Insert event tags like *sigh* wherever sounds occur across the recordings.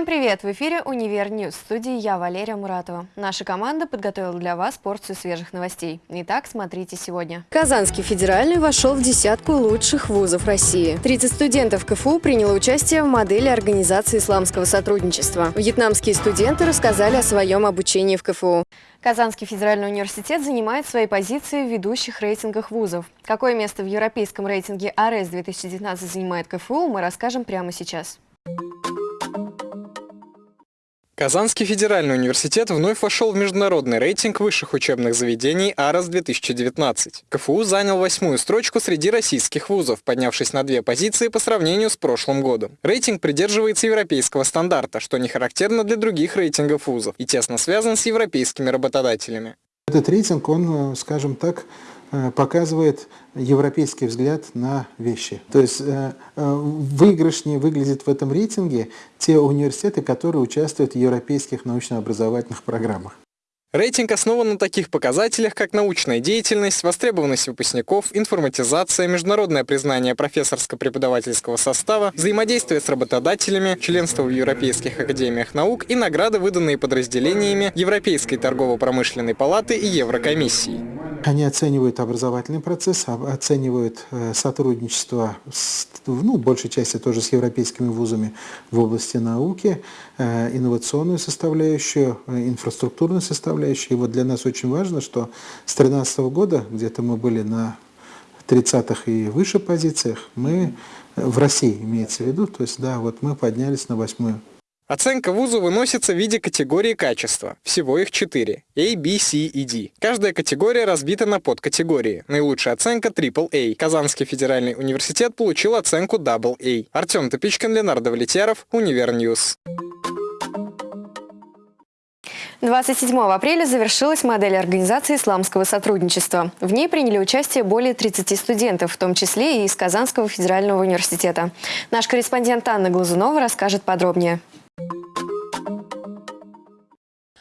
Всем привет! В эфире «Универ News». В студии я, Валерия Муратова. Наша команда подготовила для вас порцию свежих новостей. Итак, смотрите сегодня. Казанский федеральный вошел в десятку лучших вузов России. 30 студентов КФУ приняло участие в модели организации исламского сотрудничества. Вьетнамские студенты рассказали о своем обучении в КФУ. Казанский федеральный университет занимает свои позиции в ведущих рейтингах вузов. Какое место в европейском рейтинге ARES-2019 занимает КФУ, мы расскажем прямо сейчас. Казанский федеральный университет вновь вошел в международный рейтинг высших учебных заведений АРАС-2019. КФУ занял восьмую строчку среди российских вузов, поднявшись на две позиции по сравнению с прошлым годом. Рейтинг придерживается европейского стандарта, что не характерно для других рейтингов вузов и тесно связан с европейскими работодателями. Этот рейтинг, он, скажем так, Э, показывает европейский взгляд на вещи. То есть э, э, выигрышнее выглядят в этом рейтинге те университеты, которые участвуют в европейских научно-образовательных программах. Рейтинг основан на таких показателях, как научная деятельность, востребованность выпускников, информатизация, международное признание профессорско-преподавательского состава, взаимодействие с работодателями, членство в Европейских академиях наук и награды, выданные подразделениями Европейской торгово-промышленной палаты и Еврокомиссии. Они оценивают образовательный процесс, оценивают э, сотрудничество, с, ну, большей части тоже с европейскими вузами в области науки, э, инновационную составляющую, э, инфраструктурную составляющую. И вот для нас очень важно, что с 2013 года, где-то мы были на 30-х и выше позициях, мы в России имеется в виду, то есть да, вот мы поднялись на восьмую Оценка вузу выносится в виде категории качества. Всего их четыре. A, B, C и D. Каждая категория разбита на подкатегории. Наилучшая оценка AAA. Казанский федеральный университет получил оценку AA. Артем Топичкин, Ленардо Влетьяров, Универ News. 27 апреля завершилась модель организации исламского сотрудничества. В ней приняли участие более 30 студентов, в том числе и из Казанского федерального университета. Наш корреспондент Анна Глазунова расскажет подробнее.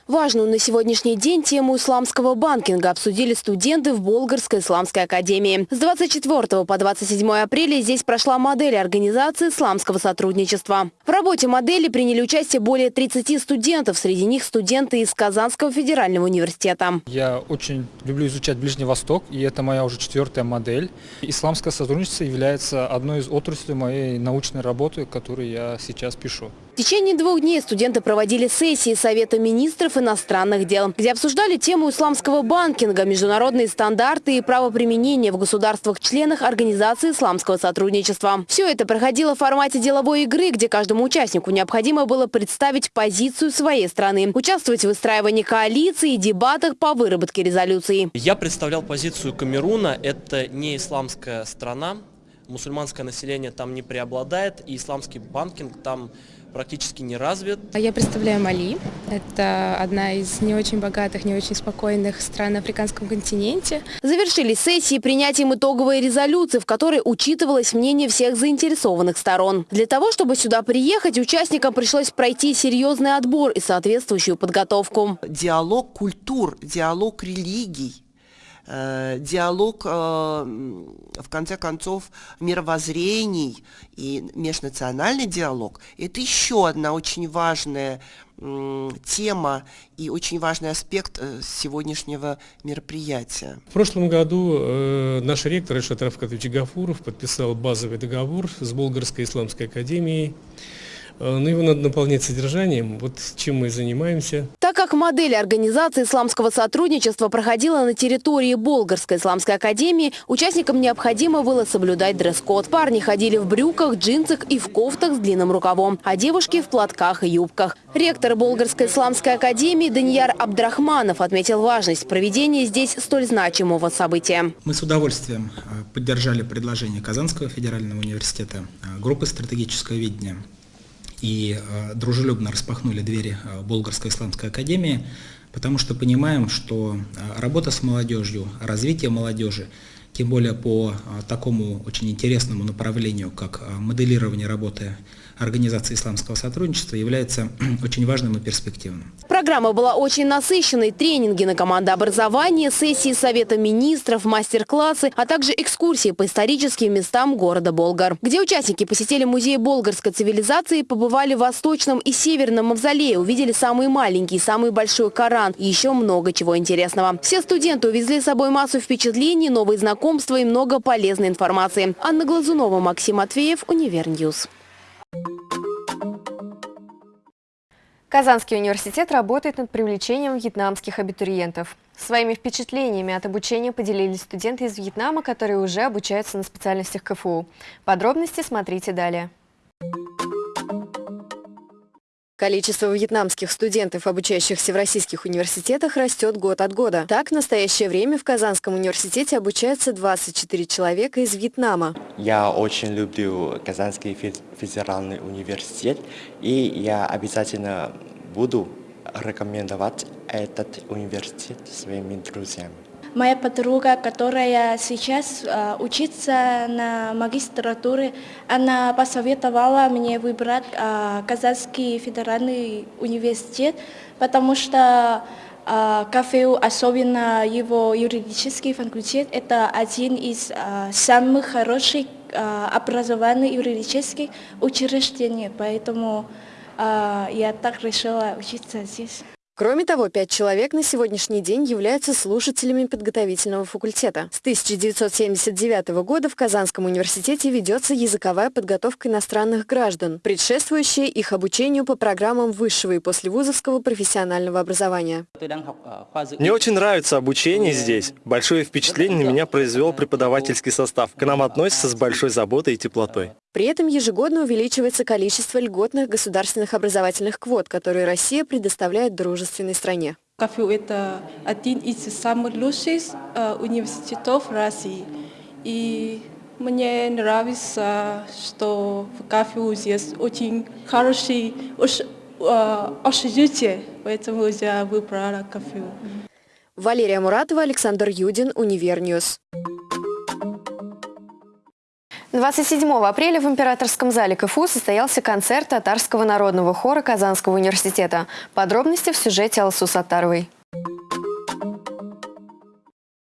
Важную на сегодняшний день тему исламского банкинга обсудили студенты в Болгарской исламской академии. С 24 по 27 апреля здесь прошла модель организации исламского сотрудничества. В работе модели приняли участие более 30 студентов, среди них студенты из Казанского федерального университета. Я очень люблю изучать Ближний Восток, и это моя уже четвертая модель. Исламское сотрудничество является одной из отраслей моей научной работы, которую я сейчас пишу. В течение двух дней студенты проводили сессии Совета министров иностранных дел, где обсуждали тему исламского банкинга, международные стандарты и правоприменения в государствах-членах Организации исламского сотрудничества. Все это проходило в формате деловой игры, где каждому участнику необходимо было представить позицию своей страны, участвовать в выстраивании коалиции и дебатах по выработке резолюции. Я представлял позицию Камеруна. Это не исламская страна, мусульманское население там не преобладает, и исламский банкинг там практически не развит. А я представляю Мали. Это одна из не очень богатых, не очень спокойных стран на африканском континенте. Завершились сессии принятием итоговой резолюции, в которой учитывалось мнение всех заинтересованных сторон. Для того, чтобы сюда приехать, участникам пришлось пройти серьезный отбор и соответствующую подготовку. Диалог культур, диалог религий диалог, э, в конце концов, мировоззрений и межнациональный диалог – это еще одна очень важная тема и очень важный аспект э, сегодняшнего мероприятия. В прошлом году э, наш ректор Ишат Рафкатович Гафуров подписал базовый договор с Болгарской исламской академией Э, но ну, его надо наполнять содержанием, вот чем мы и занимаемся. Так как модель организации исламского сотрудничества проходила на территории Болгарской исламской академии, участникам необходимо было соблюдать дресс-код. Парни ходили в брюках, джинсах и в кофтах с длинным рукавом, а девушки в платках и юбках. Ректор Болгарской исламской академии Данияр Абдрахманов отметил важность проведения здесь столь значимого события. Мы с удовольствием э, поддержали предложение Казанского федерального университета, э, группы стратегического видения и э, дружелюбно распахнули двери э, Болгарской исламской академии, потому что понимаем, что э, работа с молодежью, развитие молодежи, тем более по такому очень интересному направлению, как моделирование работы Организации исламского сотрудничества является *clears throat* очень важным и перспективным. Программа была очень насыщенной. Тренинги на командообразование, сессии Совета министров, мастер-классы, а также экскурсии по историческим местам города Болгар, где участники посетили музей болгарской цивилизации, побывали в Восточном и Северном мавзолее, увидели самый маленький самый большой Коран и еще много чего интересного. Все студенты увезли с собой массу впечатлений, новые знакомства и много полезной информации. Анна Глазунова, Максим Матвеев, Универ News. Казанский университет работает над привлечением вьетнамских абитуриентов. Своими впечатлениями от обучения поделились студенты из Вьетнама, которые уже обучаются на специальностях КФУ. Подробности смотрите далее. Количество вьетнамских студентов, обучающихся в российских университетах, растет год от года. Так, в настоящее время в Казанском университете обучаются 24 человека из Вьетнама. Я очень люблю Казанский федеральный университет, и я обязательно буду рекомендовать этот университет своими друзьями. Моя подруга, которая сейчас э, учится на магистратуре, она посоветовала мне выбрать э, Казанский федеральный университет, потому что э, КФУ, особенно его юридический факультет, это один из э, самых хороших э, образованных юридических учреждений, поэтому э, я так решила учиться здесь. Кроме того, пять человек на сегодняшний день являются слушателями подготовительного факультета. С 1979 года в Казанском университете ведется языковая подготовка иностранных граждан, предшествующая их обучению по программам высшего и послевузовского профессионального образования. Мне очень нравится обучение здесь. Большое впечатление на меня произвел преподавательский состав. К нам относятся с большой заботой и теплотой. При этом ежегодно увеличивается количество льготных государственных образовательных квот, которые Россия предоставляет дружественной стране. КФУ – это один из самых лучших э, университетов России. И мне нравится, что в КФУ здесь очень хороший э, общежитие, поэтому я выбрала КФУ. Валерия Муратова, Александр Юдин, Универ News. 27 апреля в Императорском зале КФУ состоялся концерт татарского народного хора Казанского университета. Подробности в сюжете Алсу Саттаровой.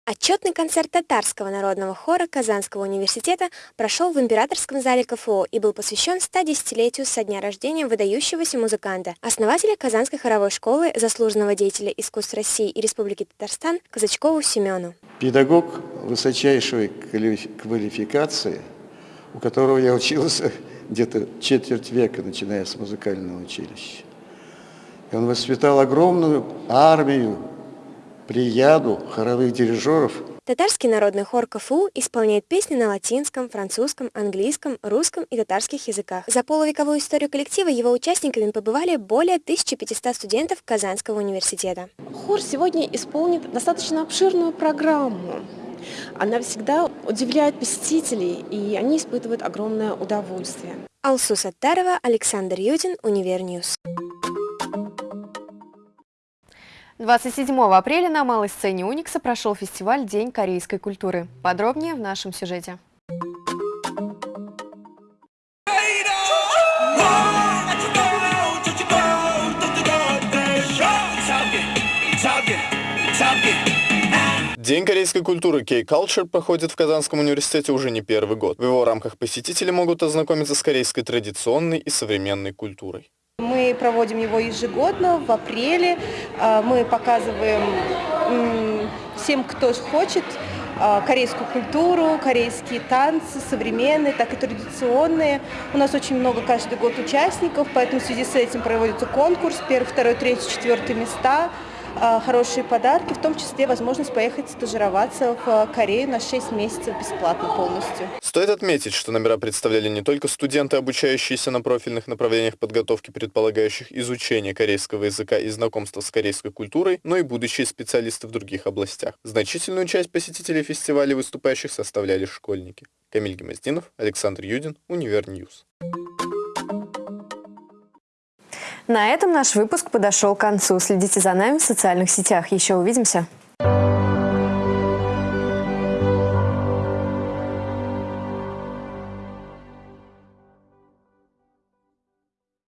Отчетный концерт татарского народного хора Казанского университета прошел в Императорском зале КФУ и был посвящен 110-летию со дня рождения выдающегося музыканта, основателя Казанской хоровой школы, заслуженного деятеля искусств России и Республики Татарстан Казачкову Семену. Педагог высочайшей квалификации – у которого я учился где-то четверть века, начиная с музыкального училища. И он воспитал огромную армию, прияду хоровых дирижеров. Татарский народный хор КФУ исполняет песни на латинском, французском, английском, русском и татарских языках. За полувековую историю коллектива его участниками побывали более 1500 студентов Казанского университета. Хор сегодня исполнит достаточно обширную программу. Она всегда удивляет посетителей, и они испытывают огромное удовольствие. Алсу Саттарова, Александр Юдин, Универ News. 27 апреля на малой сцене Уникса прошел фестиваль «День корейской культуры». Подробнее в нашем сюжете. День корейской культуры K-Culture проходит в Казанском университете уже не первый год. В его рамках посетители могут ознакомиться с корейской традиционной и современной культурой. Мы проводим его ежегодно в апреле. А, мы показываем всем, кто хочет, а, корейскую культуру, корейские танцы, современные, так и традиционные. У нас очень много каждый год участников, поэтому в связи с этим проводится конкурс, первый, второй, третий, четвертый места – хорошие подарки, в том числе возможность поехать стажироваться в Корею на 6 месяцев бесплатно полностью. Стоит отметить, что номера представляли не только студенты, обучающиеся на профильных направлениях подготовки, предполагающих изучение корейского языка и знакомство с корейской культурой, но и будущие специалисты в других областях. Значительную часть посетителей фестиваля выступающих составляли школьники. Камиль Гемоздинов, Александр Юдин, Univer News. На этом наш выпуск подошел к концу. Следите за нами в социальных сетях. Еще увидимся.